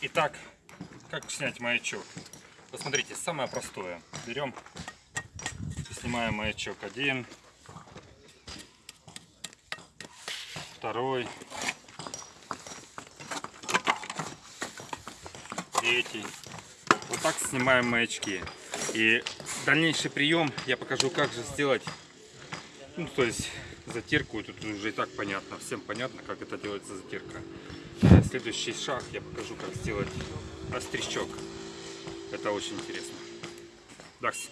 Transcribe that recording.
Итак, как снять маячок? Посмотрите, самое простое. Берем, снимаем маячок один, второй, третий. Вот так снимаем маячки. И дальнейший прием я покажу, как же сделать, ну, то есть затирку. Тут уже и так понятно, всем понятно, как это делается затирка. Следующий шаг я покажу, как сделать острячок. Это очень интересно. Дакс.